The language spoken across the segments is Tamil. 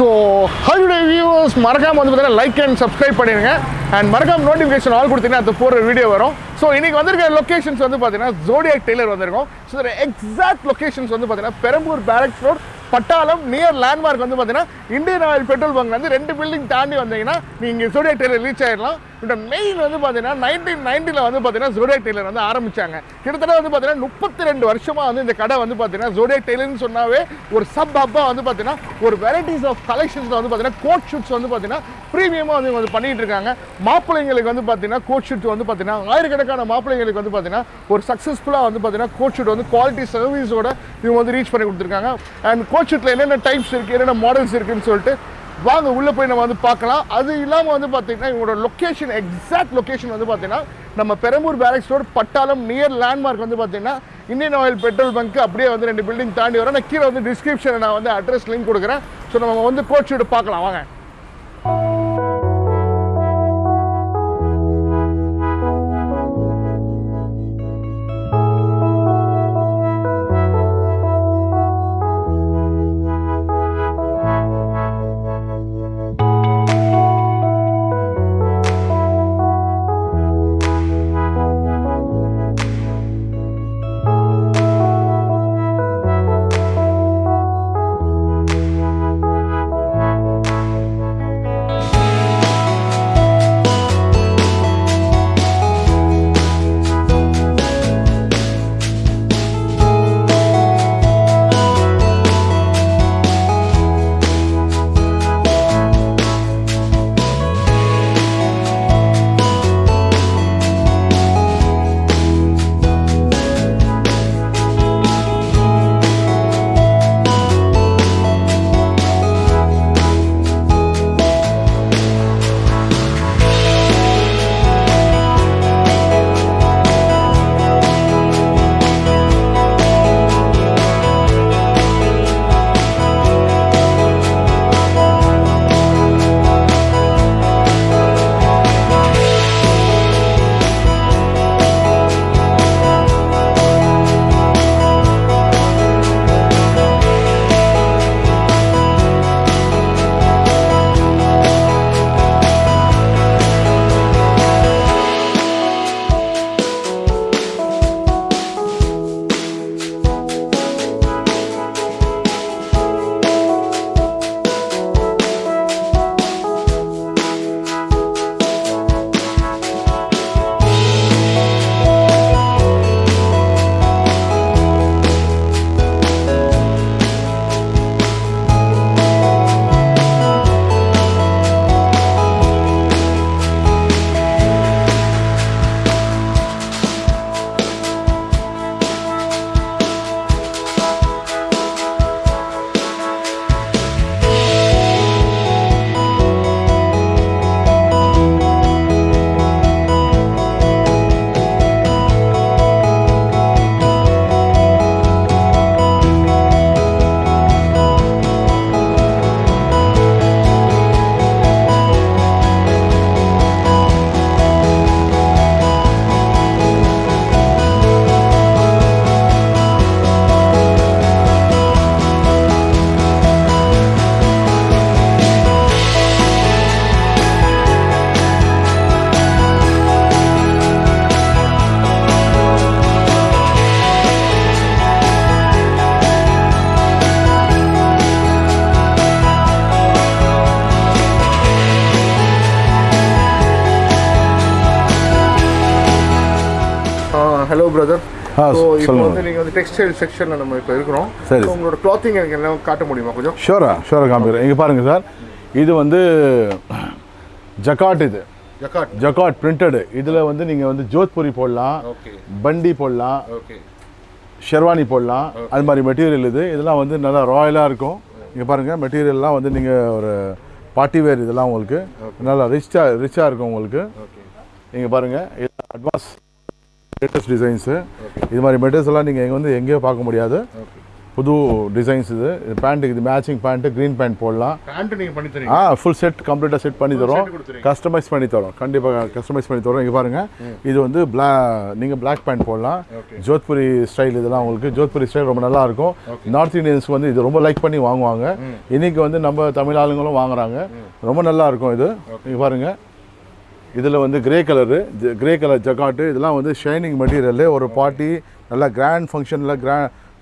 ஸோ ஹலோ வியூவர்ஸ் மறக்காமல் வந்து பார்த்தீங்கன்னா லைக் அண்ட் சப்ஸ்கிரைப் பண்ணிடுங்க. அண்ட் மறக்காம நோட்டிஃபிகேஷன் ஆல் கொடுத்தீங்கன்னா அது போகிற வீடியோ வரும். ஸோ இன்னைக்கு வந்திருக்க லொக்கேஷன்ஸ் வந்து பார்த்தீங்கன்னா ஜோடியாக் டெய்லர் வந்திருக்கும். ஸோ இதோட எக்ஸாக்ட் லொக்கேஷன்ஸ் வந்து பார்த்தீங்கன்னா Perambur barracks road Pattalam near landmark வந்து பார்த்தீங்கன்னா இந்தியன் ஆயில் பெட்ரோல் பங்க் வந்து ரெண்டு பில்டிங் தாண்டி வந்தீங்கன்னா நீங்கள் ஜோடியாக் டெய்லர் ரீச் ஆகிடலாம் இந்த மெயின் வந்து பார்த்தீங்கன்னா நைன்டீன் நைன்ட்டியில் வந்து பார்த்தீங்கன்னா ஜோடியாக் டெய்லர் வந்து ஆரம்பிச்சாங்க கிட்டத்தட்ட வந்து பார்த்தீங்கன்னா முப்பத்தி ரெண்டு வருஷமாக வந்து இந்த கடை வந்து பார்த்தீங்கன்னா ஜோடியாக் டெய்லர்னு சொன்னாவே ஒரு சப் ஹப்பாக வந்து பார்த்தீங்கன்னா ஒரு வெரைட்டிஸ் ஆஃப் கலெக்ஷன்ஸில் வந்து பார்த்தீங்கன்னா கோட் ஷூட்ஸ் வந்து பார்த்தீங்கன்னா ப்ரீமியமாக வந்து இவங்க வந்து பண்ணிட்டு இருக்காங்க மாப்பிள்ளைங்களுக்கு வந்து பார்த்தீங்கன்னா கோட் ஷூட் வந்து பார்த்தீங்கன்னா ஆயிரக்கணக்கான மாப்பிள்ளைங்களுக்கு வந்து பார்த்தீங்கன்னா ஒரு சக்ஸஸ்ஃபுல்லாக வந்து பார்த்தீங்கன்னா கோட் ஷூட் வந்து குவாலிட்டி சர்வீஸோட இவங்க வந்து ரீச் பண்ணி கொடுத்துருக்காங்க அண்ட் கோட் ஷூட்டில் என்னென்ன டைப்ஸ் இருக்குது என்னென்ன மாடல்ஸ் இருக்குன்னு சொல்லிட்டு வாங்க உள்ளே போய் நம்ம வந்து பார்க்கலாம். அது இல்லாமல் வந்து பார்த்தீங்கன்னா இவங்களோட லொக்கேஷன் எக்ஸாக்ட் லொக்கேஷன் வந்து பார்த்தீங்கன்னா நம்ம Perambur barracks road Pattalam near landmark வந்து பார்த்தீங்கன்னா இந்தியன் ஆயில் பெட்ரோல் பங்க் அப்படியே வந்து ரெண்டு பில்டிங் தாண்டி வரோம். நான் கீழே வந்து டிஸ்கிரிப்ஷனை நான் வந்து அட்ரஸ் லிங்க் கொடுக்குறேன். ஸோ நம்ம வந்து கோட் ஷூட் பார்க்கலாம். வாங்க. ஸோ இப்போ. வந்து நீங்கள் வந்து டெக்ஸ்டைல் செக்ஷனில் நம்ம இப்போ இருக்கிறோம். சரி. உங்களோட கிளாத்திங் எனக்கு எல்லாம் காட்ட முடியுமா கொஞ்சம்? ஷோரா ஷோரா காமிக்கிறேன். இங்கே பாருங்கள் சார். இது வந்து ஜக்காட் இது. ஜக்காட். ஜக்காட் பிரிண்டடு இதில் வந்து நீங்கள் வந்து ஜோத்பூரி போடலாம். பண்டி போடலாம். ஷெர்வானி போடலாம். அது மாதிரி மெட்டீரியல் இது. இதெல்லாம் வந்து நல்லா ராயலாக இருக்கும். இங்கே பாருங்கள் மெட்டீரியல்லாம் வந்து நீங்கள் ஒரு பார்ட்டி வேர் இதெல்லாம் உங்களுக்கு நல்லா ரிச்சாக ரிச்சாக இருக்கும் உங்களுக்கு. நீங்கள் பாருங்கள் இது அட்வான்ஸ் லேட்டஸ்ட் டிசைன்ஸு இது மாதிரி மெட்டீரியல்ஸ் எல்லாம் நீங்கள் வந்து எங்கேயோ பார்க்க முடியாது. புது டிசைன்ஸ் இது. இது பேண்ட்டுக்கு இது மேட்சிங் பேண்ட்டு க்ரீன் பேண்ட் போடலாம். பேண்ட் நீங்க பண்ணி தரீங்க? ஆ ஃபுல் செட் கம்ப்ளீட்டாக செட் பண்ணி தரோம். கஸ்டமைஸ் பண்ணி தரோம். கண்டிப்பாக கஸ்டமைஸ் பண்ணி தரோம். இங்கே பாருங்கள் இது வந்து பிளா நீங்கள் பிளாக் பேண்ட் போடலாம். ஜோத்புரி ஸ்டைல் இதெல்லாம் உங்களுக்கு. ஜோத்புரி ஸ்டைல் ரொம்ப நல்லா இருக்கும். நார்த் இந்தியன்ஸ்க்கு வந்து இது ரொம்ப லைக் பண்ணி வாங்குவாங்க. இன்னைக்கு வந்து நம்ம தமிழ் ஆளுங்களும் வாங்குறாங்க. ரொம்ப நல்லா இருக்கும் இது. இங்கே பாருங்கள் இதில் வந்து grey colour grey colour jacquard இதெல்லாம் வந்து ஷைனிங் மெட்டீரியலு ஒரு பார்ட்டி நல்லா கிராண்ட் ஃபங்க்ஷனில் கிரா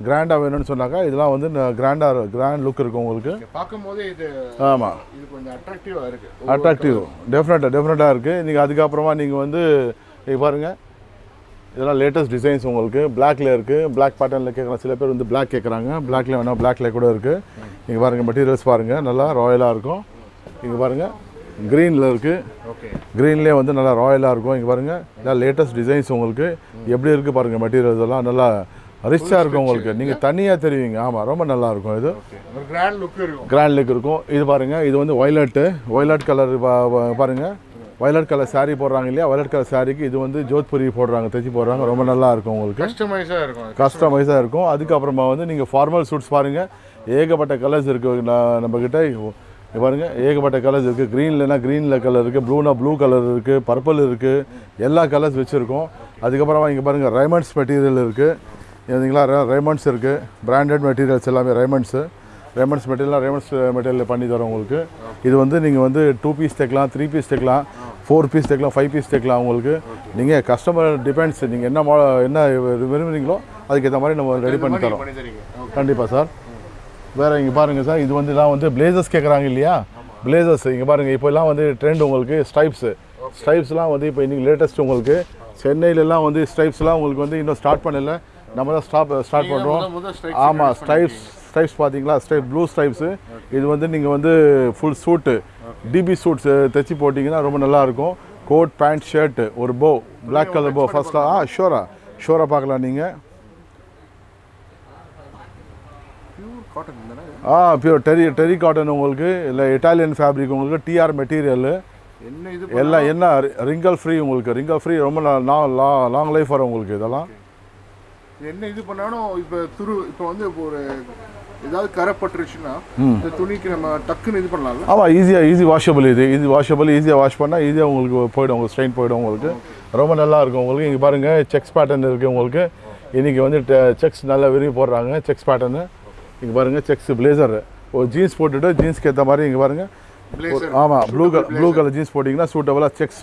கிராண்டாக வேணும்னு சொன்னாக்கா இதெல்லாம் வந்து கிராண்டாக கிராண்ட் லுக் இருக்கும் உங்களுக்கு. பார்க்கும் போதே இது ஆமாம் இது கொஞ்சம் அட்ராக்டிவா இருக்கு. அட்ராக்டிவ் டெஃபினட்டாக டெஃபினட்டாக இருக்குது நீங்கள் அதுக்கப்புறமா நீங்கள் வந்து இங்க பாருங்கள் இதெல்லாம் லேட்டஸ்ட் டிசைன்ஸ் உங்களுக்கு. பிளாக்ல இருக்குது பிளாக் பேட்டர்னில் கேட்குறாங்க சில பேர் வந்து பிளாக் கேட்குறாங்க பிளாக்ல வேணால் பிளாக்ல கூட இருக்குது நீங்கள் பாருங்கள் மெட்டீரியல்ஸ் பாருங்கள் நல்லா ராயலாக இருக்கும். இங்கே பாருங்கள் க்ரீனில் இருக்குது ஓகே க்ரீன்லேயே வந்து நல்லா ராயலாக இருக்கும். இங்கே பாருங்கள் எல்லாம் லேட்டஸ்ட் டிசைன்ஸ் உங்களுக்கு. எப்படி இருக்குது பாருங்கள் மெட்டீரியல்ஸ் எல்லாம். நல்லா ரிச்சாக இருக்கும் உங்களுக்கு. நீங்கள் தனியாக தெரிவிங்க. ஆமாம் ரொம்ப நல்லா இருக்கும் இது. கிராண்ட் லுக் இருக்கும். கிராண்ட் லுக் இருக்கும். இது பாருங்கள் இது வந்து ஒய்லட்டு ஒய்லட் கலர் பாருங்கள் வயலட் கலர் saree போடுறாங்க இல்லையா? வயலட் கலர் சாரிக்கு இது வந்து ஜோத்புரி போடுறாங்க தைச்சி போடுறாங்க. ரொம்ப நல்லா இருக்கும் உங்களுக்கு. கஸ்டமைஸா இருக்கும். கஸ்டமைஸாக இருக்கும். அதுக்கப்புறமா வந்து நீங்கள் ஃபார்மல் சூட்ஸ் பாருங்கள் ஏகப்பட்ட கலர்ஸ் இருக்குது நான் நம்மக்கிட்ட இங்க பாருங்க ஏகப்பட்ட கலர்ஸ் இருக்குது க்ரீன்லனா க்ரீனில் கலர் இருக்குது ப்ளூனா ப்ளூ கலர் இருக்குது பர்பிள் இருக்குது எல்லா கலர்ஸ் வச்சுருக்கோம். அதுக்கப்புறமா இங்கே பாருங்கள் ரைமண்ட்ஸ் மெட்டீரியல் இருக்குது இதுங்களா ரைமண்ட்ஸ் இருக்குது பிராண்டட் மெட்டீரியல்ஸ் எல்லாமே ரைமண்ட்ஸு ரைமண்ட்ஸ் மெட்டீரியல் ரைமண்ட்ஸ் மெட்டீரியல் பண்ணி தரோம் உங்களுக்கு. இது வந்து நீங்கள் வந்து டூ பீஸ் தைக்கலாம் த்ரீ பீஸ் தைக்கலாம் ஃபோர் பீஸ் தைக்கலாம் ஃபைவ் பீஸ் தைக்கலாம் உங்களுக்கு. நீங்கள் கஸ்டமர் டிபெண்ட்ஸ் நீங்கள் என்ன மா என்ன விரும்புகிறீங்களோ அதுக்கேற்ற மாதிரி நம்ம ரெடி பண்ணி தரோம். கண்டிப்பாக சார் வேறு இங்கே பாருங்கள் சார் இது வந்து எல்லாம் வந்து பிளேசர்ஸ் கேட்குறாங்க இல்லையா? பிளேசர்ஸ் இங்கே பாருங்கள் இப்போ எல்லாம் வந்து ட்ரெண்ட் உங்களுக்கு ஸ்டைப்ஸு ஸ்டைப்ஸ்லாம் வந்து இப்போ இன்னைக்கு லேட்டஸ்ட் உங்களுக்கு. சென்னையிலலாம் வந்து ஸ்டைப்ஸ்லாம் உங்களுக்கு வந்து இன்னும் ஸ்டார்ட் பண்ணல. நம்ம தான் ஸ்டாப் ஸ்டார்ட் பண்ணுறோம் ஆமாம் ஸ்டைப்ஸ் ஸ்டைப்ஸ் பார்த்தீங்களா ஸ்டைப் ப்ளூ ஸ்டைப்ஸு இது வந்து நீங்கள் வந்து ஃபுல் சூட்டு டிபி சூட்ஸ் தைச்சி போட்டிங்கன்னா ரொம்ப நல்லா இருக்கும். கோட் பேண்ட் ஷர்ட்டு ஒரு போ பிளாக் கலர் போ ஃபர்ஸ்ட்டாக ஆ ஷோரா ஷோரா பார்க்கலாம் நீங்கள் பியூர் காட்டன் ஆ பியூர் டெரி டெரி காட்டன் உங்களுக்கு இல்லை இட்டாலியன் ஃபேப்ரிக் உங்களுக்கு டிஆர் மெட்டீரியல் என்ன இது எல்லாம் என்ன ரிங்கல் ஃப்ரீ உங்களுக்கு ரிங்கல் ஃப்ரீ ரொம்ப லாங் லைஃப் வரும் உங்களுக்கு இதெல்லாம். என்ன இது பண்ணாலும் இப்போ துரு இப்போ வந்து இப்போ ஒரு ஏதாவது கரை பட்டுருச்சுன்னா இந்த துணிக்கு நம்ம டக்குன்னு இது பண்ணலாம்ல? ஆமாம் ஈஸியாக ஈஸி வாஷபிள் இது. ஈஸி வாஷபிள் ஈஸியாக வாஷ் பண்ணால் ஈஸியாக உங்களுக்கு போயிடும் உங்களுக்கு ஸ்ட்ரெயின் போயிடும் உங்களுக்கு. ரொம்ப நல்லா இருக்கும் உங்களுக்கு. இங்கே பாருங்கள் செக்ஸ் பேட்டர்ன் இருக்குது உங்களுக்கு. இன்றைக்கி வந்து செக்ஸ் நல்லா விரும்பி போடுறாங்க செக்ஸ் பேட்டர்னு இங்கே பாருங்கள் செக்ஸ் பிளேசர் ஒரு ஜீன்ஸ் போட்டுட்டு ஜீன்ஸ்க்கு ஏற்ற மாதிரி இங்கே பாருங்கள் ஆமாம் ப்ளூ ப்ளூ கலர் ஜீன்ஸ் போட்டிங்கன்னா சூட்டபுளாக செக்ஸ்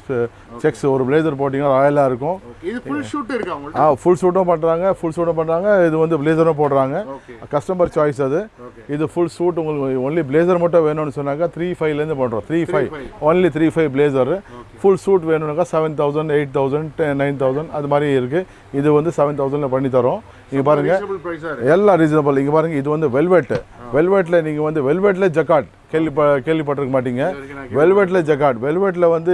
செக்ஸ் ஒரு பிளேசர் போட்டிங்கன்னா ராயலாக இருக்கும். இது ஃபுல் ஷூட் இருக்கு ஆ ஃபுல் சூட்டும் பண்ணுறாங்க ஃபுல் சூட்டும் பண்ணுறாங்க இது வந்து பிளேசரும் போடுறாங்க. கஸ்டமர் சாய்ஸ் அது. இது ஃபுல் சூட் உங்களுக்கு ஒன்லி பிளேசர் மட்டும் வேணும்னு சொன்னாக்கா த்ரீ ஃபைவ்லேருந்து பண்ணுறோம் three five. Only three five blazer full suit வேணும்னாக்கா seven thousand eight thousand nine thousand அது மாதிரி இருக்குது இது வந்து செவன் தௌசண்டில் பண்ணி தரோம். இங்கே பாருங்கள் எல்லாம் ரீசனபிள் இங்கே பாருங்கள் இது வந்து வெல்வெட் வெல்வெட்டில் நீங்கள் வந்து வெல்வெட்டில் ஜக்காட் கேள்வி கேள்விப்பட்டிருக்க மாட்டீங்க. வெல்வெட்டில் ஜக்காட் வெல்வெட்டில் வந்து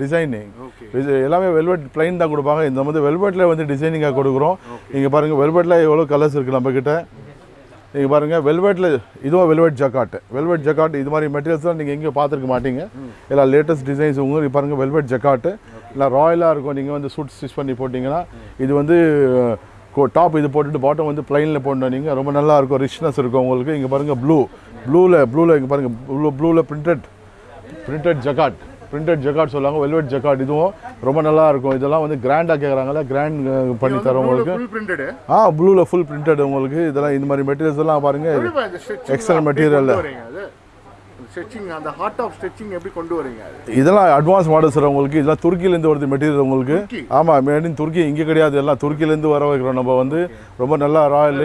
டிசைனிங் ஓகே இது எல்லாமே வெல்வெட் பிளைன் தான் கொடுப்பாங்க. இந்த வந்து வெல்வெட்டில் வந்து டிசைனிங்காக கொடுக்குறோம். இங்கே பாருங்கள் வெல்வெட்டில் எவ்வளோ கலர்ஸ் இருக்குது நம்மக்கிட்ட இங்கே பாருங்கள் வெல்வெட்டில் இதுவும் வெல்வெட் ஜக்காட் வெல்வெட் ஜக்காட் இது மாதிரி மெட்டீரியல்ஸ்லாம் நீங்கள் எங்கேயும் பார்த்துருக்க மாட்டீங்க. எல்லாம் லேட்டஸ்ட் டிசைன்ஸ் உங்களுக்கு பாருங்கள் வெல்வெட் ஜக்காட்டு எல்லாம் ராயலாக இருக்கும். நீங்கள் வந்து சூட் ஸ்டிச் பண்ணி போட்டிங்கன்னா இது வந்து டாப் இது போட்டுட்டு பாட்டம் வந்து பிளைனில் போடணும் நீங்கள் ரொம்ப நல்லா இருக்கும் ரிச்னஸ் இருக்கும் உங்களுக்கு. இங்கே பாருங்கள் ப்ளூ ப்ளூவில் ப்ளூவில் இங்கே பாருங்கள் ப்ளூ ப்ளூவில் printed printed jacquard printed jacquard சொல்லுவாங்க. வெல்வெட் ஜக்காட் இதுவும் ரொம்ப நல்லா இருக்கும் இதெல்லாம் வந்து கிராண்டாக கேட்குறாங்கல்ல கிராண்ட் பண்ணி தரோம் உங்களுக்கு ஆ ப்ளூவில் ஃபுல் பிரிண்டட் உங்களுக்கு. இதெல்லாம் இந்த மாதிரி மெட்டீரியல்ஸ் எல்லாம் பாருங்கள் Excellent material. ஸ்ட்ரெச்சிங் அந்த ஹார்ட் ஆஃப் ஸ்ட்ரெச்சிங் எப்படி கொண்டு வரீங்க இதெல்லாம் அட்வான்ஸ் மாடல்ஸ் சார் உங்களுக்கு. இதெல்லாம் துருக்கியிலேருந்து வருது மெட்டீரியல் உங்களுக்கு? ஆமாம் மேட் இன் துருக்கி. இங்கே கிடையாது. எல்லாம் துருக்கியிலேருந்து வர வைக்கிறோம். நம்ம வந்து ரொம்ப நல்லா ராயல்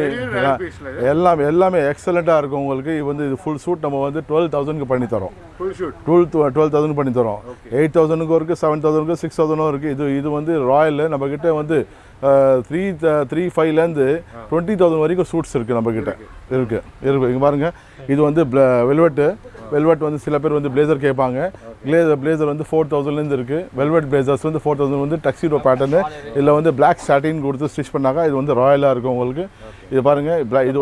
எல்லாம் எல்லாமே எக்ஸலண்ட்டாக இருக்கும் உங்களுக்கு. இது வந்து இது ஃபுல் சூட் நம்ம வந்து டுவெல் தௌசண்ட்க்கு பண்ணி தரோம். ஷூட் டுவெல் டுவெல் தௌசண்ட் பண்ணி தரோம். எயிட் தௌசண்ட்க்கும் இருக்குது செவன் தௌசண்ட்க்கு சிக்ஸ் தௌசண்டும் இருக்குது இது இது வந்து ராயல் நம்மக்கிட்ட வந்து த்ரீ த்ரீ ஃபைவ்லேருந்து டுவெண்ட்டி தௌசண்ட் வரைக்கும் சூட்ஸ் இருக்குது நம்மக்கிட்ட இருக்குது இருக்குது இங்கே பாருங்கள் இது வந்து வெல்வெட்டு வெல்வெட் வந்து சில பேர் வந்து பிளேசர் கேட்பாங்க. பிளேசர் பிளேசர் வந்து ஃபோர் தௌசண்ட்லேருந்து இருக்குது வெல்வெட் பிளேசர்ஸ் வந்து ஃபோர் தௌசண்ட் வந்து டக்ஸிடோ பேட்டர்னு இதில் வந்து பிளாக் சாட்டின் கொடுத்து ஸ்டிச் பண்ணாங்க இது வந்து ராயலாக இருக்கும் உங்களுக்கு. இது பாருங்கள் இது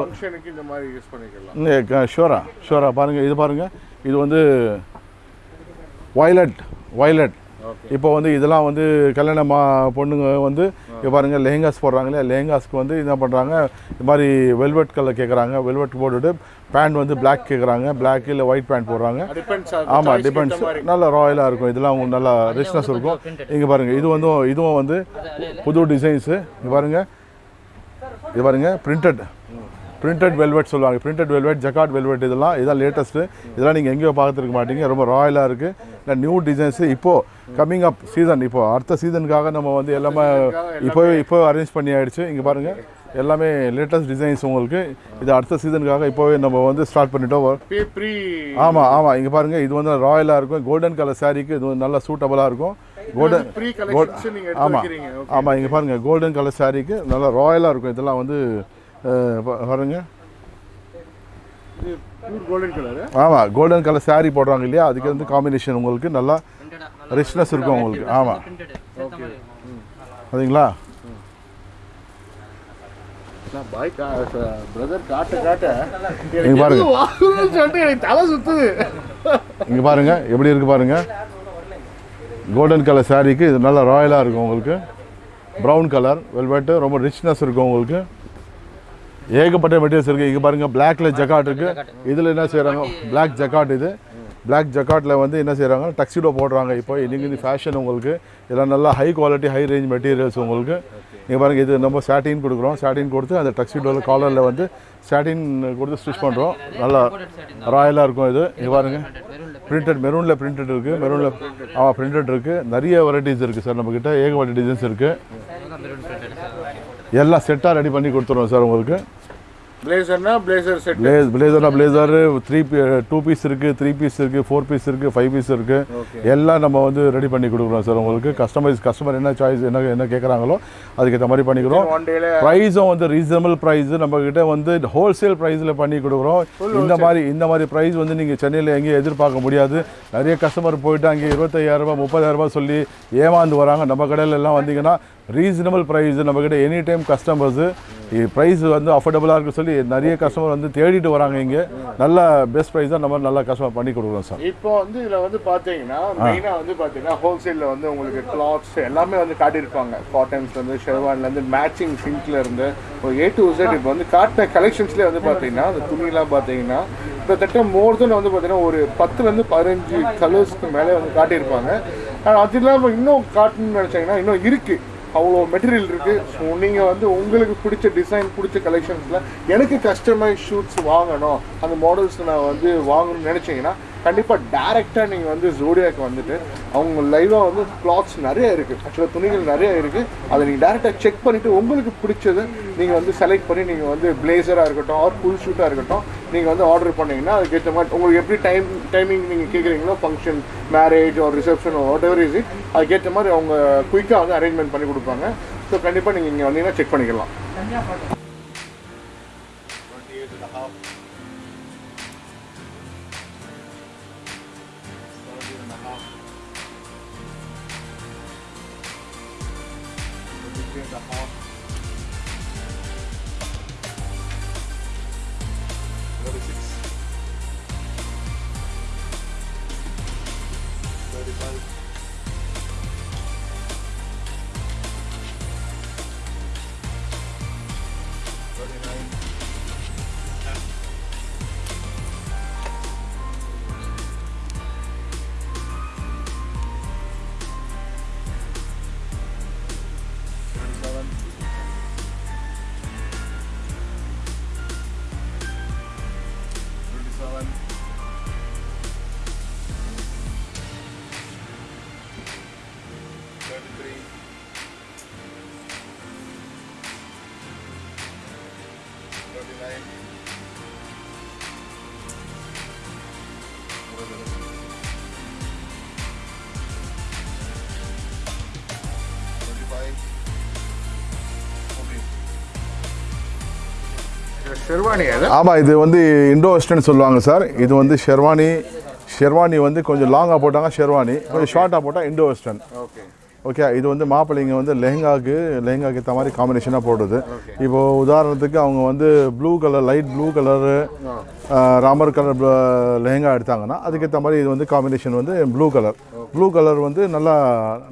இந்த மாதிரி யூஸ் பண்ணிக்கலாம். ஷோரா ஷோரா பாருங்கள் இது பாருங்கள் இது வந்து வயலட் வயலட் இப்போ வந்து இதெல்லாம் வந்து கல்யாண மா பொண்ணுங்க வந்து இப்போ பாருங்க லெஹங்காஸ் போடுறாங்க இல்லையா லெஹங்காஸ்க்கு வந்து என்ன பண்ணுறாங்க இது மாதிரி வெல்வெட் கலர் கேட்குறாங்க வெல்வெட் போட்டுட்டு பேண்ட் வந்து Black கேட்குறாங்க Black இல்லை ஒயிட் பேண்ட் போடுறாங்க. டிபெண்ட்ஸ் ஆமாம் டிபெண்ட்ஸ் நல்ல ராயலாக இருக்கும். இதெல்லாம் நல்லா ரிச்னஸ் இருக்கும். இங்கே பாருங்க இது வந்து இதுவும் வந்து புது டிசைன்ஸு இங்கே பாருங்க. இது பாருங்க பிரிண்டட் பிரிண்டட் வெல்வெட் சொல்லுவாங்க. பிரிண்டட் வெல்வெட் ஜக்காட் வெல்வெட் இதெல்லாம் இதெல்லாம் லேட்டஸ்ட்டு இதெல்லாம் நீங்கள் எங்கேயோ பார்த்துருக்க மாட்டீங்க. ரொம்ப ராயலாக இருக்குது இல்லை நியூ டிசைன்ஸு இப்போது கம்மிங் அப் சீசன் இப்போ அடுத்த சீசனுக்காக நம்ம வந்து எல்லாமே இப்போவே இப்போ அரேஞ்ச் பண்ணி ஆயிடுச்சு. இங்கே பாருங்கள் எல்லாமே லேட்டஸ்ட் டிசைன்ஸ் உங்களுக்கு. இது அடுத்த சீசனுக்காக இப்போவே நம்ம வந்து ஸ்டார்ட் பண்ணிட்டோம். ஆமாம் ஆமாம் இங்கே பாருங்கள் இது வந்து ராயலாக இருக்கும். கோல்டன் கலர் சாரீக்கு இது வந்து நல்லா சூட்டபுளாக இருக்கும். கோல்டன் ஆமாம் ஆமாம் இங்கே பாருங்கள் கோல்டன் கலர் சாரீக்கு நல்லா ராயலாக இருக்கும். இதெல்லாம் வந்து பாருங்க. பியூர் கோல்டன் கலர் ஆமாம் கோல்டன் கலர் saree போடுறாங்க இல்லையா? அதுக்கு வந்து காம்பினேஷன் உங்களுக்கு நல்லா ரிச்னஸ் இருக்கும் உங்களுக்கு. ஆமாம் காட்ட நீங்க பாருங்க. இங்கே பாருங்கள் எப்படி இருக்குது பாருங்கள் கோல்டன் கலர் சாரீக்கு இது நல்லா ராயலாக இருக்கும் உங்களுக்கு. ப்ரௌன் கலர் வெல்வெட்டு ரொம்ப ரிச்னஸ் இருக்கும் உங்களுக்கு. ஏகப்பட்ட மெட்டீரியல்ஸ் இருக்குது இங்கே பாருங்கள் பிளாக்ல ஜக்காட் இருக்குது இதில் என்ன செய்கிறாங்க Black ஜக்காட் இது. Black ஜக்காட்டில் வந்து என்ன செய்கிறாங்க டக்ஸிடோ போடுறாங்க இப்போ. இன்னைக்கு இது ஃபேஷன் உங்களுக்கு. இதெல்லாம் நல்லா high quality high range materials உங்களுக்கு. இங்கே பாருங்கள் இது நம்ம சாட்டின் கொடுக்குறோம். சாட்டின் கொடுத்து அந்த டக்ஸிடோவில் காலரில் வந்து சாட்டின் கொடுத்து ஸ்டிச் பண்ணுறோம் நல்லா ராயலாக இருக்கும் இது. இங்கே பாருங்கள் பிரிண்டட் மெரூனில் பிரிண்டட் இருக்குது மெரூனில் ஆமாம் பிரிண்டட் இருக்குது நிறைய வெரைட்டிஸ் இருக்குது சார் நம்மக்கிட்ட ஏகப்பட்ட டிசைன்ஸ் இருக்குது எல்லாம் செட்டாக ரெடி பண்ணி கொடுத்துருவோம் சார் உங்களுக்கு. பிளேசர்னா பிளேசர் செட் பிளேஸ் பிளேசர்னா பிளேசர் த்ரீ டூ பீஸ் இருக்குது த்ரீ பீஸ் இருக்குது ஃபோர் பீஸ் இருக்குது ஃபைவ் பீஸ் இருக்குது எல்லாம் நம்ம வந்து ரெடி பண்ணி கொடுக்குறோம் சார் உங்களுக்கு கஸ்டமைஸ் கஸ்டமர் என்ன சாய்ஸ் என்ன என்ன கேட்குறாங்களோ அதுக்கேற்ற மாதிரி பண்ணிக்கிறோம். ப்ரைஸும் வந்து ரீசனபிள் ப்ரைஸ் நம்ம கிட்ட வந்து ஹோல்சேல் ப்ரைஸில் பண்ணி கொடுக்குறோம். இந்த மாதிரி இந்த மாதிரி ப்ரைஸ் வந்து நீங்கள் சென்னையில் எங்கேயும் எதிர்பார்க்க முடியாது. நிறைய கஸ்டமர் போயிட்டு அங்கே முப்பதாயிரம் ரூபாய் சொல்லி ஏமாந்து வராங்க. நம்ம கடையில எல்லாம் வந்தீங்கன்னா ரீசனபிள் ப்ரைஸ் நம்ம கிட்ட எனி டைம் கஸ்டமர்ஸு ப்ரைஸ் வந்து அஃபோர்டபுளாக இருக்கு சொல்லி நிறைய கஸ்டமர் வந்து தேடிட்டு வராங்க இங்கே. நல்ல பெஸ்ட் ப்ரைஸாக நம்ம நல்லா கஸ்டமர் பண்ணி கொடுக்குறோம் சார். இப்போ வந்து இதுல வந்து பாத்தீங்கன்னா மெயினா வந்து பாத்தீங்கன்னா ஹோல்சேல்ல வந்து உங்களுக்கு கிளாத்ஸ் எல்லாமே வந்து காட்டியிருப்பாங்க. காட்டன்ஸ்ல இருந்து ஷெர்வான்ல இருந்து மேட்சிங் சிங்க்ல இருந்து ஒரு ஏ டு Z இப்போ வந்து காட்டின கலெக்ஷன்ஸ்ல வந்து பாத்தீங்கன்னா அந்த துணிலாம் பாத்தீங்கன்னா கிட்டத்தட்ட மோர் தென் வந்து பாத்தீங்கன்னா ஒரு பத்துல இருந்து பதினஞ்சு கலர்ஸ்க்கு மேலே வந்து காட்டியிருப்பாங்க. ஆனா அது இல்லாம இன்னும் காட்டணும்னு நினைச்சீங்கன்னா இன்னும் இருக்கு. அவ்வளோ மெட்டீரியல் இருக்குது ஸோ நீங்கள் வந்து உங்களுக்கு பிடிச்ச டிசைன் பிடிச்ச கலெக்ஷன்ஸில் எனக்கு கஸ்டமைஸ் ஷூட்ஸ் வாங்கணும். அந்த மாடல்ஸ் நான் வந்து வாங்கணும்னு நினச்சிங்கன்னா கண்டிப்பாக டேரெக்டாக நீங்கள் வந்து ஜோடியாக்கு வந்துட்டு அவங்க லைவாக வந்து கிளாத்ஸ் நிறைய இருக்குது ஆக்சுவலாக துணிகள் நிறைய இருக்குது அதை நீங்கள் டேரெக்டாக செக் பண்ணிவிட்டு உங்களுக்கு பிடிச்சது நீங்கள் வந்து செலக்ட் பண்ணி நீங்கள் வந்து பிளேசராக இருக்கட்டும் ஆர் ஃபுல் ஷூட்டாக இருக்கட்டும் நீங்கள் வந்து ஆர்டர் பண்ணிங்கன்னா அதுக்கேற்ற மாதிரி உங்களுக்கு எப்படி டைம் டைமிங் நீங்கள் கேட்குறீங்களோ ஃபங்க்ஷன் மேரேஜ் ஒரு ரிசப்ஷன் வாட் எவர் இஸ் அதுக்கேற்ற மாதிரி அவங்க குயிக்காக வந்து அரேஞ்ச்மெண்ட் பண்ணி கொடுப்பாங்க. ஸோ கண்டிப்பாக நீங்கள் இங்கே வந்தீங்கன்னா செக் பண்ணிக்கலாம். ஆமாம் இது வந்து இண்டோ வெஸ்டர்ன் சொல்லுவாங்க சார். இது வந்து ஷெர்வானி ஷெர்வானி வந்து கொஞ்சம் லாங்காக போட்டாங்க ஷெர்வானி. கொஞ்சம் ஷார்ட்டாக போட்டால் இண்டோ வெஸ்டர்ன். ஓகே. இது வந்து மாப்பிள்ளைங்க வந்து லெஹங்காக்கு லெஹங்காக்கு ஏற்ற மாதிரி காம்பினேஷனாக போடுறது. இப்போ உதாரணத்துக்கு அவங்க வந்து blue colour light blue colour Ramar colour lehenga எடுத்தாங்கன்னா அதுக்கேற்ற மாதிரி இது வந்து காம்பினேஷன் வந்து ப்ளூ கலர் ப்ளூ கலர் வந்து நல்லா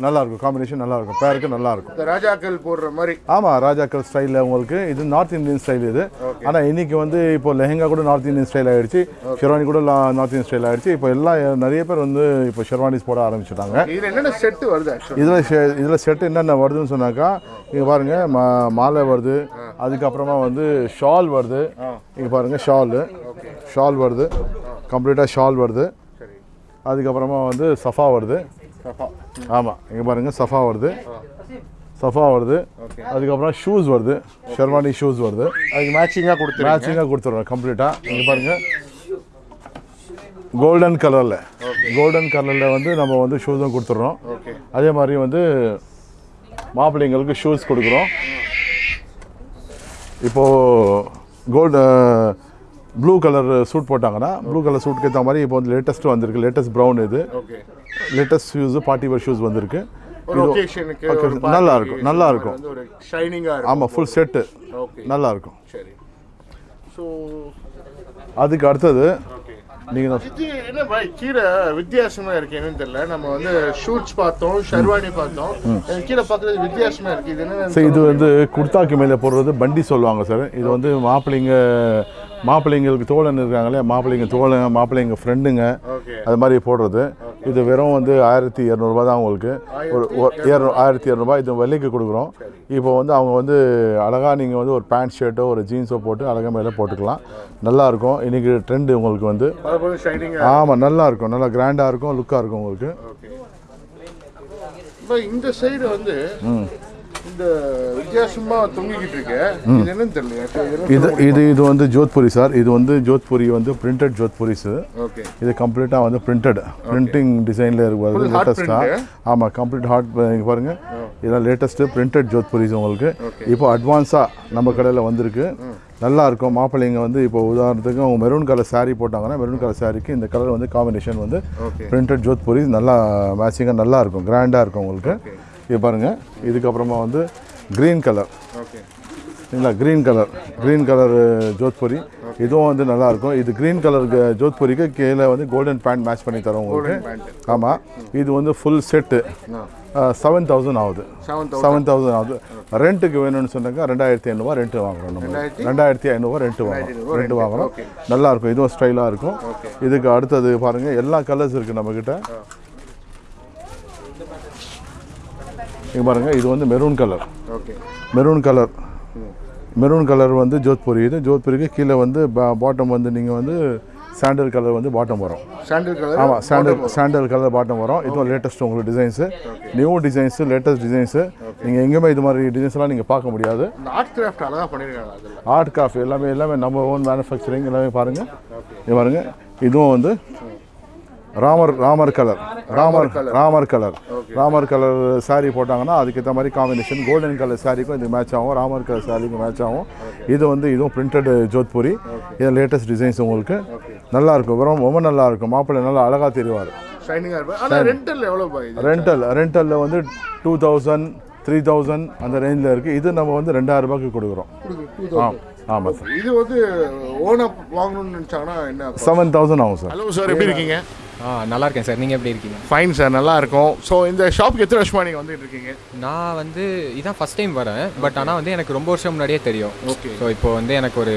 நல்லா இருக்கும். காம்பினேஷன் நல்லா இருக்கும். பேருக்கு நல்லா இருக்கும். ராஜாக்கள் போடுற மாதிரி. ஆமாம் ராஜாக்கள் ஸ்டைலில் உங்களுக்கு. இது நார்த் இந்தியன் ஸ்டைல் இது. ஆனால் இன்னைக்கு வந்து இப்போ லெஹங்கா கூட நார்த் இந்தியன் ஸ்டைல் ஆயிடுச்சு. ஷெர்வானி கூட நார்த் இந்தியன் ஸ்டைல் ஆயிடுச்சு. இப்போ எல்லாம் நிறைய பேர் வந்து இப்போ ஷெர்வானிஸ் போட ஆரம்பிச்சிட்டாங்க. இதுல என்னென்ன செட்டு வருது இதில் இதில் செட் என்னென்ன வருதுன்னு சொன்னாக்கா இங்கே பாருங்க மா மாலை வருது. அதுக்கப்புறமா வந்து ஷால் வருது. இங்கே பாருங்க ஷாலு ஷால் வருது. கம்ப்ளீட்டாக ஷால் வருது. அதுக்கப்புறமா வந்து சஃபா வருது. ஆமாம் இங்கே பாருங்க சஃபா வருது. சஃபா வருது. அதுக்கப்புறம் ஷூஸ் வருது. ஷெர்வானி ஷூஸ் வருது. அதுக்கு மேட்சிங்காக கொடுத்துருங்க. மேட்சிங்காக கொடுத்துருவோம் கம்ப்ளீட்டாக இங்கே பாருங்க. கோல்டன் கலரில் கோல்டன் கலரில் வந்து நம்ம வந்து ஷூஸும் கொடுத்துட்றோம் அதே மாதிரி வந்து மாப்பிள்ளைங்களுக்கு ஷூஸ் கொடுக்குறோம். இப்போது கோல்டு ப்ளூ கலர் சூட் போட்டாங்கன்னா ப்ளூ கலர் சூட்டுக்கு ஏற்ற மாதிரி இப்போ வந்து லேட்டஸ்ட் வந்திருக்கு. லேட்டஸ்ட் ப்ரௌன் இது. Latest shoes party wear shoes வந்திருக்கு. நல்லா இருக்கும், நல்லா இருக்கும். ஷைனிங்காக ஆமாம் ஃபுல் செட்டு நல்லா இருக்கும். சரி. ஸோ அதுக்கு அடுத்தது நீங்கள் என்ன பாய் கீழே வித்தியாசமா இருக்கு என்னன்னு தெரியல. நம்ம வந்து ஷூட்ஸ் பார்த்தோம் ஷர்வானி பார்த்தோம். கீழே பார்க்கறது வித்தியாசமா இருக்கு. இது என்ன சார் இது வந்து குர்தாக்கு மேலே போடுறது பண்டி சொல்லுவாங்க சார். இது வந்து மாப்பிள்ளைங்க மாப்பிள்ளைங்களுக்கு தோழன் இருக்காங்களே மாப்பிள்ளைங்க தோழன் மாப்பிள்ளைங்க ஃப்ரெண்டுங்க அது மாதிரி போடுறது. இது வெறும் வந்து ஆயிரத்தி இரநூறுபா தான் உங்களுக்கு. ஒரு இரநூ- ஆயிரத்தி இரநூறுபா இது விலைக்கு கொடுக்குறோம். இப்போ வந்து அவங்க வந்து அழகாக நீங்கள் வந்து ஒரு பேண்ட் ஷர்ட்டோ ஒரு ஜீன்ஸோ போட்டு அழகாக மேலே போட்டுக்கலாம். நல்லா இருக்கும். இன்னைக்கு ட்ரெண்டு உங்களுக்கு வந்து. ஆமாம் நல்லா இருக்கும். நல்லா கிராண்டாக இருக்கும். லுக்காக இருக்கும் உங்களுக்கு. இந்த சைடு வந்து இது இது இது வந்து ஜோத்புரி சார். இது வந்து ஜோத்புரி வந்து பிரிண்டட் ஜோத்புரிஸ் ஓகே. இது கம்ப்ளீட்டாக வந்து பிரிண்டட் பிரிண்டிங் டிசைனில் இருக்கிறது லேட்டஸ்ட்டாக. ஆமாம் கம்ப்ளீட் ஹார்ட் பாருங்கள் இதெல்லாம் லேட்டஸ்ட்டு பிரிண்டட் ஜோத்புரிஸ் உங்களுக்கு. இப்போ அட்வான்ஸாக நம்ம கடையில் வந்திருக்கு. நல்லா இருக்கும். மாப்பிள்ளைங்க வந்து இப்போ உதாரணத்துக்கு அவங்க மெரூன் கலர் saree போட்டாங்கன்னா மெரூன் கலர் சாரிக்கு இந்த கலர் வந்து காம்பினேஷன் வந்து பிரிண்டட் ஜோத்புரி நல்லா மேட்சிங்காக நல்லா இருக்கும். கிராண்டாக இருக்கும் உங்களுக்கு. இது பாருங்கள் இதுக்கப்புறமா வந்து க்ரீன் கலர் சரிங்களா green colour green colour Jodhpuri. இதுவும் வந்து நல்லா இருக்கும் இது க்ரீன் கலர் ஜோத்புரிக்கு கீழே வந்து கோல்டன் பேண்ட் மேட்ச் பண்ணி தரோம் உங்களுக்கு. ஆமாம் இது வந்து ஃபுல் செட்டு செவன் தௌசண்ட் ஆகுது. செவன் தௌசண்ட் ஆகுது. ரெண்ட்டுக்கு வேணும்னு சொன்னாக்கா ரெண்டாயிரத்தி ஐநூறுவா ரெண்ட் வாங்குறோம் நம்ம. ரெண்டாயிரத்தி? ஐநூறுவா ரெண்ட் வாங்குறோம். ரெண்ட் வாங்குறோம். okay. நல்லா இருக்கும் இதுவும் ஸ்டைலாக இருக்கும். இதுக்கு அடுத்தது பாருங்கள் எல்லா கலர்ஸ் இருக்குது நம்மக்கிட்ட இங்கே பாருங்கள் இது வந்து maroon colour okay maroon colour maroon colour வந்து ஜோத்புரி இது ஜோத்புரிக்கு கீழே வந்து பாட்டம் வந்து நீங்கள் வந்து சாண்டல் கலர் வந்து பாட்டம் வரும். சாண்டில் கலர் ஆமாம் சாண்டல் சாண்டல் கலர் பாட்டம் வரும். இதுவும் லேட்டஸ்ட் உங்களுக்கு designs new designs latest designs நீங்கள் எங்கேயுமே இது மாதிரி டிசைன்ஸ்லாம் நீங்கள் பார்க்க முடியாது. ஆர்ட் கிராஃப்ட் அழகா பண்ணிருக்காங்க அதில். ஆர்ட் கிராஃப்ட் எல்லாமே எல்லாமே நம்ம ஓன் மேனுஃபேக்சரிங் எல்லாமே பாருங்கள் இது பாருங்கள் இதுவும் வந்து Ramar Ramar colour. Ramar Ramar colour. Ramar colour. saree போட்டாங்கன்னா அதுக்கேற்ற மாதிரி காம்பினேஷன் கோல்டன் கலர் சாரிக்கும் இது மேட்ச் ஆகும். ராமர் கலர் சாரிக்கும் மேட்ச் ஆகும். இது வந்து இதுவும் பிரிண்டட் ஜோத்புரி. இது லேட்டஸ்ட் டிசைன்ஸ் உங்களுக்கு. நல்லா இருக்கும். ரொம்ப நல்லா இருக்கும். மாப்பிள்ளை நல்லா அழகாக தெரிவார். ரெண்டல் ரெண்டலில் வந்து டூ தௌசண்ட் த்ரீ தௌசண்ட் அந்த ரேஞ்சில் இருக்குது இது நம்ம வந்து ரெண்டாயிரம் ரூபாய்க்கு கொடுக்குறோம். ஆம் ஆமாம் சார். இது வந்து ஓனா வாங்கணும்னு நினச்சாங்கன்னா என்ன செவன் தௌசண்ட் ஆகும் சார். ஹலோ சார் எப்படி இருக்கீங்க? ஆ நல்லா இருக்கேன் சார். நீங்கள் எப்படி இருக்கீங்க? ஃபைன் சார் நல்லா இருக்கும் ஸோ இந்த ஷாப்க்கு எத்தனை வருஷமா நீங்கள் வந்துட்டு இருக்கீங்க? நான் வந்து இதான் ஃபஸ்ட் டைம் வரேன். பட் ஆனால் வந்து எனக்கு ரொம்ப வருஷம் முன்னாடியே தெரியும். ஓகே ஸோ இப்போ வந்து எனக்கு ஒரு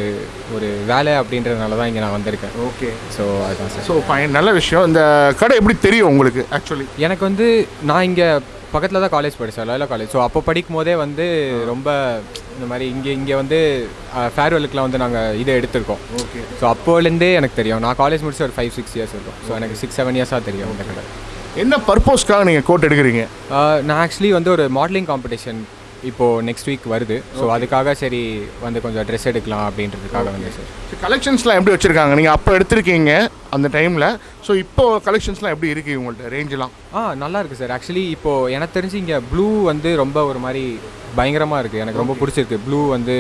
ஒரு வேலை அப்படின்றதுனால தான் இங்கே நான் வந்திருக்கேன். ஓகே ஸோ அதுதான் சார் ஸோ ஃபைன் நல்ல விஷயம். இந்த கடை எப்படி தெரியும் உங்களுக்கு ஆக்சுவலி எனக்கு வந்து நான் இங்கே பக்கத்தில் தான் காலேஜ் படித்தேன் லாயலா காலேஜ் ஸோ அப்போ படிக்கும் போதே வந்து ரொம்ப இந்த மாதிரி இங்கே இங்கே வந்து ஃபேர்வெலுக்குலாம் வந்து நாங்கள் இதை எடுத்திருக்கோம். ஓகே. ஸோ அப்போலேருந்தே எனக்கு தெரியும். நான் காலேஜ் முடிச்சு ஒரு ஃபைவ் சிக்ஸ் இயர்ஸ் இருக்கும். ஸோ எனக்கு சிக்ஸ் செவன் இயர்ஸாக தெரியும் இந்த கடை என்ன பர்பஸ்க்காக நீங்கள் கோட் எடுக்கிறீங்க? நான் ஆக்சுவலி வந்து ஒரு மாடலிங் காம்படிஷன் இப்போது நெக்ஸ்ட் வீக் வருது. ஸோ அதுக்காக சரி வந்து கொஞ்சம் ட்ரெஸ் எடுக்கலாம் அப்படின்றதுக்காக வந்து சார் கலெக்ஷன்ஸ்லாம் எப்படி வச்சுருக்காங்க? நீங்கள் அப்போ எடுத்திருக்கீங்க. அந்த டைமில் ஸோ இப்போ கலெக்ஷன்ஸ்லாம் எப்படி இருக்கு உங்கள்கிட்ட ரேஞ்செலாம் ஆ நல்லா இருக்குது சார். ஆக்சுவலி இப்போது எனக்கு தெரிஞ்சு இங்கே ப்ளூ வந்து ரொம்ப ஒரு மாதிரி பயங்கரமாக இருக்குது எனக்கு ரொம்ப பிடிச்சிருக்கு. ப்ளூ வந்து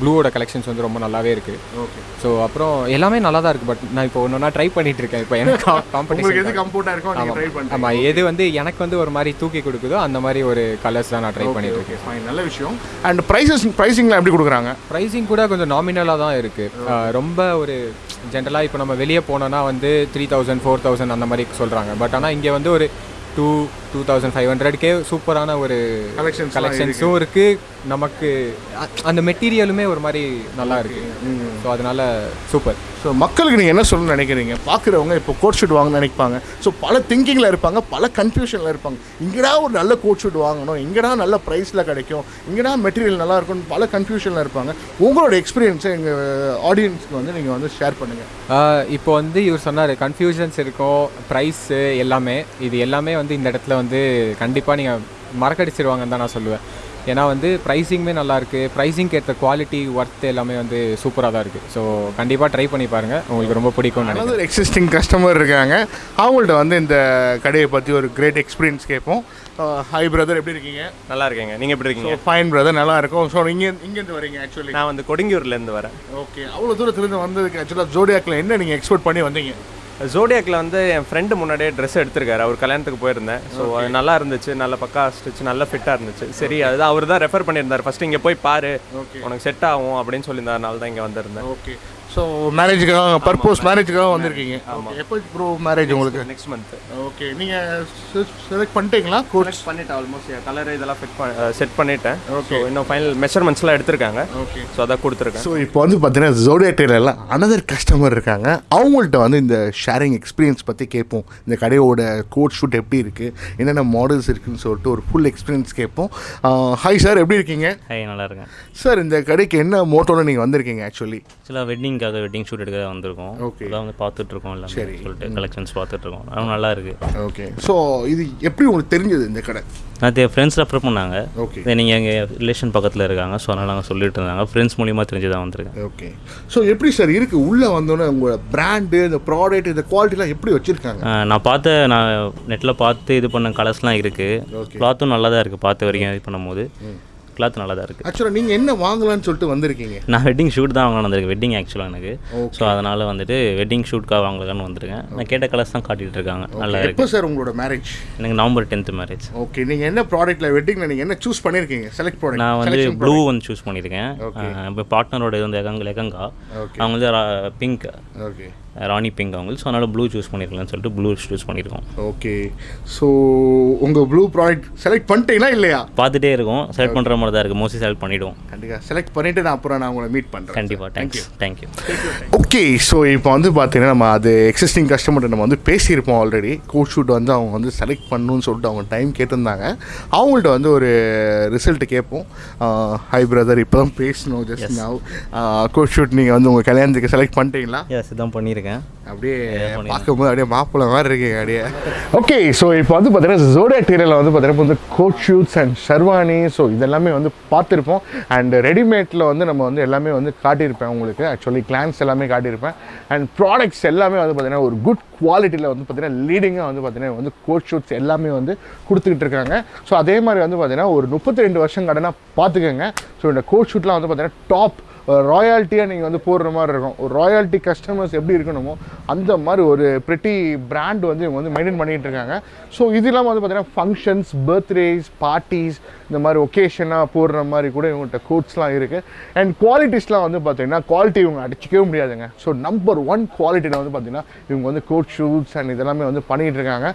ப்ளூவோட கலெக்ஷன்ஸ் வந்து ரொம்ப நல்லாவே இருக்குது ஓகே ஸோ அப்புறம் எல்லாமே நல்லா தான் இருக்குது பட் நான் இப்போ ஒன்று ஒன்றா ட்ரை பண்ணிட்டு இருக்கேன். இப்போ எனக்கு உங்களுக்கு எது காம்படிஷன் கம்ஃபர்ட்டாக இருக்கோ நீங்கள் ட்ரை பண்ணுறீங்க ஆமாம் எது வந்து எனக்கு வந்து ஒரு மாதிரி தூக்கி கொடுக்குதோ அந்த மாதிரி ஒரு கலர்ஸ் தான் நான் ட்ரை பண்ணிட்டு இருக்கேன். ஃபைன் நல்ல விஷயம். அண்ட் ப்ரைஸஸ் ப்ரைஸிங்லாம் எப்படி கொடுக்குறாங்க? ப்ரைஸிங் கூட கொஞ்சம் நாமினலாக தான் இருக்குது ரொம்ப ஒரு ஜென்ரலாக இப்போ நம்ம வெளியே போனோன்னா வந்து த்ரீ தௌசண்ட் ஃபோர் தௌசண்ட் அந்த மாதிரி சொல்கிறாங்க பட் ஆனால் இங்கே வந்து ஒரு டூ டூ தௌசண்ட் ஃபைவ் ஹண்ட்ரட்கே சூப்பரான ஒரு எல்லாம் கலெக்ஷன்ஸும் இருக்குது நமக்கு அந்த மெட்டீரியலுமே ஒரு மாதிரி நல்லா இருக்குது ஸோ அதனால சூப்பர். ஸோ மக்களுக்கு நீங்கள் என்ன சொல்லணும்னு நினைக்கிறீங்க? பார்க்குறவங்க இப்போ கோட் ஷூட் வாங்கணும்னு நினைப்பாங்க. ஸோ பல திங்கிங்கில் இருப்பாங்க பல கன்ஃபியூஷனில் இருப்பாங்க. இங்கடா ஒரு நல்ல கோட் ஷூட் வாங்கணும் இங்கடா நல்ல ப்ரைஸில் கிடைக்கும் இங்கடா மெட்டீரியல் நல்லா இருக்கும்னு பல கன்ஃபியூஷனில் இருப்பாங்க. உங்களோட எக்ஸ்பீரியன்ஸை எங்கள் ஆடியன்ஸ்க்கு வந்து நீங்கள் வந்து ஷேர் பண்ணுங்கள் இப்போ வந்து இவர் சொன்னார் கன்ஃபியூஷன்ஸ் இருக்கும் ப்ரைஸு எல்லாமே இது எல்லாமே வந்து இந்த இடத்துல வந்து கண்டிப்பாக நீங்கள் மறக்கடிச்சிருவாங்கன்னு தான் நான் சொல்லுவேன். ஏன்னா வந்து ப்ரைஸிங்குமே நல்லா இருக்குது ப்ரைஸிங்க்கு ஏற்ற குவாலிட்டி ஒர்த் எல்லாமே வந்து சூப்பராக தான் இருக்குது ஸோ கண்டிப்பாக ட்ரை பண்ணி பாருங்கள் உங்களுக்கு ரொம்ப பிடிக்கும்னு நினைக்கிறேன் அதாவது ஒரு எக்ஸிஸ்டிங் கஸ்டமர் இருக்காங்க. அவங்கள்ட்ட வந்து இந்த கடையை பற்றி ஒரு கிரேட் எக்ஸ்பீரியன்ஸ் கேட்போம். ஹாய் பிரதர் எப்படி இருக்கீங்க? நல்லா இருக்கேங்க. நீங்கள் எப்படி இருக்கீங்க? ஃபைன் பிரதர் நல்லா இருக்கும். ஸோ நீங்கள் இங்கேருந்து வரீங்க ஆக்சுவலி நான் வந்து கொடுங்கியூர்லேருந்து வரேன். ஓகே அவ்வளோ தூரத்துலேருந்து வந்ததுக்கு ஆக்சுவலாக ஜோடியாக்கில் என்ன நீங்கள் எக்ஸ்போர்ட் பண்ணி வந்தீங்க? ஜோடியாக்கில் வந்து என் ஃப்ரெண்டு முன்னாடியே ட்ரெஸ் எடுத்திருக்காரு. அவர் கல்யாணத்துக்கு போயிருந்தேன். ஸோ அது நல்லா இருந்துச்சு. நல்ல பக்கா ஸ்டிச் நல்ல ஃபிட்டாக இருந்துச்சு. சரி அதுதான் அவர் தான் ரெஃபர் பண்ணியிருந்தார். ஃபஸ்ட்டு இங்கே போய் பாரு. உனக்கு செட் ஆகும் அப்படின்னு சொல்லியிருந்தாருனால தான் இங்கே வந்திருந்தேன். ஓகே ஸோ மேரேஜுக்காக பர்போஸ் மேரேஜுக்காக வந்திருக்கீங்க. ஆமாம் எப்போ ப்ரோ மேரேஜ் உங்களுக்கு? நெக்ஸ்ட் மந்த் ஓகே நீங்கள் செலக்ட் பண்ணிட்டீங்களா? கோர்ஸ் பண்ணிட்டேன் ஆல்மோஸ்ட் கலர் இதெல்லாம் ஃபிட் செட் பண்ணிட்டேன். ஓகே இன்னும் ஃபைனல் மெஷர்மெண்ட்ஸ்லாம் எடுத்திருக்காங்க. ஓகே ஸோ அதான் கொடுத்துருக்கேன். ஸோ இப்போ வந்து பார்த்தீங்கன்னா ஜோடியா டெய்லரில் அனதர் கஸ்டமர் இருக்காங்க. அவங்கள்ட்ட வந்து இந்த ஷேரிங் எக்ஸ்பீரியன்ஸ் பற்றி கேட்போம். இந்த கடையோட கோட் ஷூட் எப்படி இருக்குது என்னென்ன மாடல்ஸ் இருக்குன்னு சொல்லிட்டு ஒரு ஃபுல் எக்ஸ்பீரியன்ஸ் கேட்போம். ஹாய் சார் எப்படி இருக்கீங்க? ஹை நல்லா இருக்கேன். சார் இந்த கடைக்கு என்ன மோட்டோவில் நீங்கள் வந்திருக்கீங்க ஆக்சுவலி ஆக்சுவலாக வெட்டிங்காக வெட்டிங் ஷூட் எடுக்க வந்திருக்கோம். Okay. அதான் வந்து பார்த்துட்டு இருக்கோம் எல்லாமே சரி. சொல்லிட்டு கலெக்ஷன்ஸ் பார்த்துட்டு இருக்கோம் அதுவும் நல்லா இருக்கு. ஓகே ஸோ இது எப்படி உங்களுக்கு தெரிஞ்சது இந்த கடை? நான் ஃப்ரெண்ட்ஸ் ரெஃபர் பண்ணாங்க. ஓகே நீங்கள் எங்கள் ரிலேஷன் பக்கத்தில் இருக்காங்க. ஸோ அதனால் நாங்கள் சொல்லிட்டு இருந்தாங்க. ஃப்ரெண்ட்ஸ் மூலியமாக தெரிஞ்சு தான் வந்திருக்கேன். ஓகே ஸோ எப்படி சார் இருக்குது உள்ளே வந்தோன்னே உங்களோட பிராண்டு இந்த ப்ராடக்ட் இந்த குவாலிட்டிலாம் எப்படி வச்சுருக்காங்க? நான் பார்த்த நான் நெட்டில் பார்த்து இது பண்ண கலர்ஸ்லாம் இருக்குது. கிளாத்தும் நல்லா தான் இருக்குது பார்த்த வரைக்கும் இது பண்ணும்போது. கிளாத் நல்லா தான் இருக்குது ஆக்சுவலாக நீங்கள் என்ன வாங்கலாம்னு சொல்லிட்டு வந்திருக்கீங்க? நான் வெட்டிங் ஷூட் தான் வாங்கலாம் வந்திருக்கேன். வெட்டிங் ஆக்சுவலாக எனக்கு. ஸோ அதனால் வந்துட்டு வெட்டிங் ஷூட்காக வாங்கலான்னு வந்திருக்கேன். நான் கேட்ட கலர்ஸ் தான் காட்டிகிட்டு இருக்காங்க. நல்லா எப்போ இருக்குது சார் உங்களோட மேரேஜ் எனக்கு நவம்பர் டென்த்து மேரேஜ் ஓகே நீங்கள் என்ன ப்ராடக்ட்டில் வெட்டிங்கில் நீங்கள் என்ன சூஸ் பண்ணியிருக்கீங்க செலக்ட் ப்ராடக்ட் நான் வந்து ப்ளூ வந்து சூஸ் பண்ணியிருக்கேன். இப்போ பார்ட்னரோட இது வந்து லெகங்கா. Okay. அவங்க வந்து பிங்க் ஓகே ராணி பிங்க் அவங்க ஸோ அதனால் ப்ளூ சூஸ் பண்ணியிருக்கலாம்னு சொல்லிட்டு ப்ளூ சூஸ் பண்ணியிருக்கோம் ஓகே ஸோ உங்கள் ப்ளூ ப்ராடக்ட் செலக்ட் பண்ணிட்டீங்களா இல்லையா? பார்த்துட்டே இருக்கோம். செலக்ட் பண்ணுற மாதிரி தான் இருக்குது மோஸ்ட்லி செலக்ட் பண்ணிவிடுவோம் கண்டிப்பாக செலக்ட் பண்ணிவிட்டு நான் அப்புறம் நான் உங்களை மீட் பண்ணுறேன் கண்டிப்பாக தேங்க்யூ தேங்க்யூ ஓகே ஸோ இப்போ வந்து பார்த்தீங்கன்னா நம்ம அது எக்ஸிஸ்டிங் கஸ்டமர்கிட்ட நம்ம வந்து பேசியிருப்போம் ஆல்ரெடி கோட் ஷூட் வந்து அவங்க வந்து செலக்ட் பண்ணணும்னு சொல்லிட்டு அவங்க டைம் கேட்டிருந்தாங்க. அவங்கள்ட்ட வந்து ஒரு ரிசல்ட் கேட்போம். ஹை பிரதர் இப்போ தான் பேசணும். ஜஸ்ட் நவ் கோட் ஷூட் நீங்கள் வந்து உங்கள் கல்யாணத்துக்கு செலக்ட் பண்ணிட்டீங்களா? எஸ் இதான் பண்ணியிருக்கேன். அப்படியே பார்க்கும்போது அப்படியே மாப்பிள்ளை மாதிரி இருக்கீங்க அப்படியே. ஓகே ஸோ இப்போ வந்து பார்த்தீங்கன்னா ஜோடியா டீரியில் வந்து பார்த்தீங்கன்னா வந்து coat suits and sherwani so இதெல்லாமே வந்து பார்த்துருப்போம். அண்ட் ரெடிமேட்டில் வந்து நம்ம வந்து எல்லாமே வந்து காட்டியிருப்பேன் உங்களுக்கு. ஆக்சுவலி கிளான்ஸ் எல்லாமே காட்டியிருப்பேன். அண்ட் ப்ராடக்ட்ஸ் எல்லாமே வந்து பார்த்தீங்கன்னா ஒரு குட் குவாலிட்டியில் வந்து பார்த்தீங்கன்னா லீடிங்காக வந்து பார்த்தீங்கன்னா வந்து கோட் ஷூட்ஸ் எல்லாமே வந்து கொடுத்துக்கிட்டு இருக்காங்க. ஸோ அதே மாதிரி வந்து பார்த்தீங்கன்னா ஒரு முப்பத்தி ரெண்டு வருஷம் கடனாக பார்த்துக்கோங்க. ஸோ இந்த கோட் ஷூட்லாம் வந்து பார்த்தீங்கன்னா டாப் ராயல்ட்டியாக நீங்கள் வந்து போடுற மாதிரி இருக்கும். ஒரு ராயல்ட்டி கஸ்டமர்ஸ் எப்படி இருக்கணுமோ அந்த மாதிரி ஒரு ப்ரெட்டி பிராண்ட் வந்து இவங்க வந்து மெயின்டைன் பண்ணிகிட்டு இருக்காங்க. ஸோ இது இல்லாமல் வந்து பார்த்திங்கன்னா ஃபங்க்ஷன்ஸ் பர்த்டேஸ் பார்ட்டிஸ் இந்த மாதிரி ஒகேஷனாக போடுற மாதிரி கூட இவங்கள்ட்ட கோட்ஸ்லாம் இருக்குது அண்ட் குவாலிட்டிஸ்லாம் வந்து பார்த்திங்கன்னா குவாலிட்டி இவங்க அடிச்சிக்கவே முடியாதுங்க. ஸோ நம்பர் ஒன் குவாலிட்டியில் வந்து பார்த்தீங்கன்னா இவங்க வந்து கோட் ஷூட்ஸ் அண்ட் இதெல்லாமே வந்து பண்ணிகிட்டு இருக்காங்க.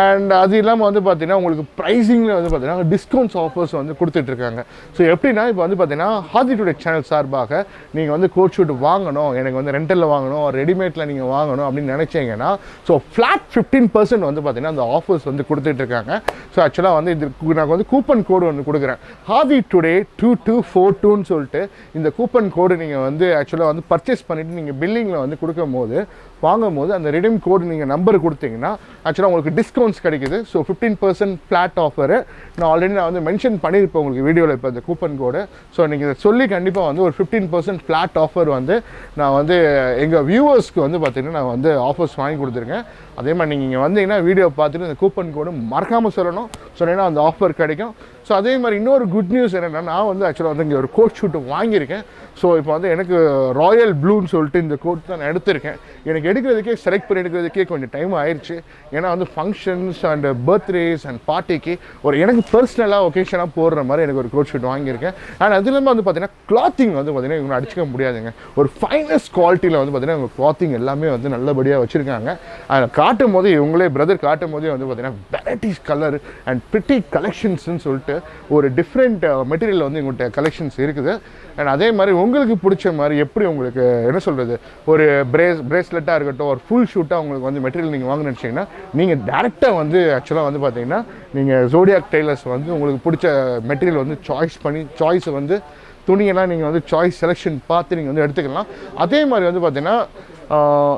அண்ட் அது இல்லாமல் வந்து பார்த்திங்கன்னா உங்களுக்கு ப்ரைஸிங்கில் வந்து பார்த்தீங்கன்னா டிஸ்கவுண்ட்ஸ் ஆஃபர்ஸ் வந்து கொடுத்துட்ருக்காங்க ஸோ எப்படின்னா இப்போ வந்து பார்த்தீங்கன்னா ஹாதிட்டுடைய டுடே சேனல் சார்பாக நீங்கள் வந்து கோட் ஷூட் வாங்கணும் எனக்கு வந்து ரெண்டலில் வாங்கணும் ரெடிமேட்டில் நீங்கள் வாங்கணும் அப்படின்னு நினச்சிங்கன்னா ஸோ ஃப்ளாட் ஃபிஃப்டீன் பர்சன்ட் வந்து பார்த்திங்கன்னா அந்த ஆஃபர்ஸ் வந்து கொடுத்துட்ருக்காங்க ஸோ ஆக்சுவலாக வந்து இது நான் வந்து கூப்பன் கோடு ஒன்று கொடுக்குறேன். ஹாவி டுடே டூ டூ ஃபோர் டூன்னு சொல்லிட்டு இந்த கூப்பன் கோடு நீங்கள் வந்து ஆக்சுவலாக வந்து பர்ச்சேஸ் பண்ணிவிட்டு நீங்கள் பில்லிங்கில் வந்து கொடுக்கும் போது வாங்கும் போது அந்த ரிடீம் கோடு நீங்கள் நம்பர் கொடுத்தீங்கன்னா ஆக்சுவலாக உங்களுக்கு டிஸ்கவுண்ட்ஸ் கிடைக்குது. So fifteen percent flat offer நான் ஆல்ரெடி நான் வந்து மென்ஷன் பண்ணியிருப்பேன் உங்களுக்கு வீடியோவில் இப்போ இந்த கூப்பன் கோடு ஸோ நீங்கள் இதை சொல்லி கண்டிப்பாக வந்து ஒரு ஃபிஃப்டீன் பர்சன்ட் ஃப்ளாட் ஆஃபர் வந்து நான் வந்து எங்கள் வியூவர்ஸ்க்கு வந்து பார்த்திங்கன்னா நான் வந்து ஆஃபர்ஸ் வாங்கி கொடுத்துருக்கேன். அதே மாதிரி நீங்கள் இங்கே வந்தீங்கன்னா வீடியோ பார்த்துட்டு இந்த கூப்பன் கோடு மறக்காமல் சொல்லணும். சொன்னீங்கன்னா அந்த ஆஃபர் கிடைக்கும். ஸோ அதே மாதிரி இன்னொரு குட் நியூஸ் என்னென்னா நான் வந்து ஆக்சுவலாக வந்து இங்கே ஒரு கோட் ஷூட்டு வாங்கியிருக்கேன். ஸோ இப்போ வந்து எனக்கு ராயல் ப்ளூன்னு சொல்லிட்டு இந்த கோட் தான் நான் எடுத்திருக்கேன். எனக்கு எடுக்கிறதுக்கே செலக்ட் பண்ணி எடுக்கிறதுக்கே கொஞ்சம் டைம் ஆயிடுச்சு ஏன்னா வந்து ஃபங்க்ஷன்ஸ் அண்ட் பர்த்டேஸ் அண்ட் பார்ட்டிக்கு ஒரு எனக்கு பர்சனலாக ஒகேஷனாக போடுற மாதிரி எனக்கு ஒரு கோட் ஷூட் வாங்கியிருக்கேன். அண்ட் அது இல்லாமல் வந்து பார்த்தீங்கன்னா கிளாத்திங் வந்து பார்த்தீங்கன்னா இவங்க அடிச்சிக்க முடியாதுங்க. ஒரு ஃபைனஸ்ட் குவாலிட்டியில் வந்து பார்த்தீங்கன்னா இவங்க கிளாத்திங் எல்லாமே வந்து நல்லபடியாக வச்சுருக்காங்க. அதில் காட்டும் போது இவங்களே பிரதர் காட்டும் போதே வந்து பார்த்தீங்கன்னா வெரைட்டிஸ் கலர் அண்ட் பிரிட்டி கலெக்ஷன்ஸ்னு சொல்லிட்டு ஒரு டிஃப்ரெண்ட் மெட்டீரியல் uh, வந்து எங்கள்கிட்ட கலெக்ஷன்ஸ் இருக்குது. அண்ட் அதே மாதிரி உங்களுக்கு பிடிச்ச மாதிரி எப்படி உங்களுக்கு என்ன சொல்கிறது ஒரு பிரேஸ் பிரேஸ்லெட்டாக இருக்கட்டும் ஒரு ஃபுல் ஷூட்டாக உங்களுக்கு வந்து மெட்டீரியல் நீங்கள் வாங்க நினச்சிங்கன்னா நீங்கள் டேரெக்டாக வந்து ஆக்சுவலாக வந்து பார்த்தீங்கன்னா நீங்கள் ஜோடியாக் டெய்லர்ஸ் வந்து உங்களுக்கு பிடிச்ச மெட்டீரியல் வந்து சாய்ஸ் பண்ணி சாய்ஸை வந்து துணியெல்லாம் நீங்கள் வந்து சாய்ஸ் செலெக்ஷன் பார்த்து நீங்கள் வந்து எடுத்துக்கலாம். அதே மாதிரி வந்து பார்த்தீங்கன்னா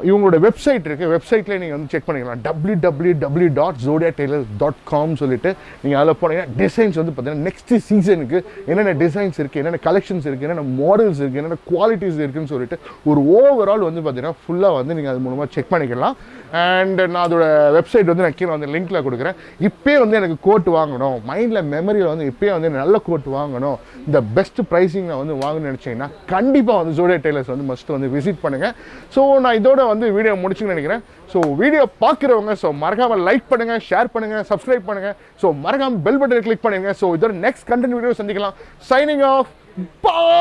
இவங்களோட வெப்சைட் இருக்குது வெப்சைட்லேயே நீங்கள் வந்து செக் பண்ணிக்கலாம். W W W dot Jodiya tailor dot com சொல்லிட்டு நீங்கள் அதில் போனீங்கன்னா டிசைன்ஸ் வந்து பார்த்தீங்கன்னா நெக்ஸ்ட் சீசனுக்கு என்னென்ன டிசைன்ஸ் இருக்குது என்னென்ன கலெக்ஷன்ஸ் இருக்குது என்னென்ன மாடல்ஸ் இருக்குது என்னென்ன குவாலிட்டிஸ் இருக்குன்னு சொல்லிட்டு ஒரு ஓவரால் வந்து பார்த்தீங்கன்னா ஃபுல்லாக வந்து நீங்கள் அது மூலமாக செக் பண்ணிக்கலாம். அண்ட் நான் அதோட வெப்சைட் வந்து நான் கீழே வந்து லிங்க்ல கொடுக்குறேன். இப்போயே வந்து எனக்கு கோட் வாங்கணும். மைண்டில் மெமரியில் வந்து இப்போயே வந்து நல்ல கோட் வாங்கணும். இந்த பெஸ்ட் ப்ரைஸிங் நான் வந்து வாங்கணும்னு நினச்சிங்கன்னா கண்டிப்பாக வந்து ஜோடியா டெய்லர்ஸ் வந்து மஸ்ட் வந்து விசிட் பண்ணுங்கள் ஸோ நான் இதோட வந்து வீடியோ முடிச்சுன்னு நினைக்கிறேன். ஸோ வீடியோ பார்க்குறவங்க ஸோ மறக்காமல் லைக் பண்ணுங்கள் ஷேர் பண்ணுங்கள் சப்ஸ்கிரைப் பண்ணுங்கள் ஸோ மறக்காமல் பெல் பட்டனை கிளிக் பண்ணுங்கள் ஸோ இதோட நெக்ஸ்ட் கண்டென்ட் வீடியோ சந்திக்கலாம். சைனிங் ஆஃப் பா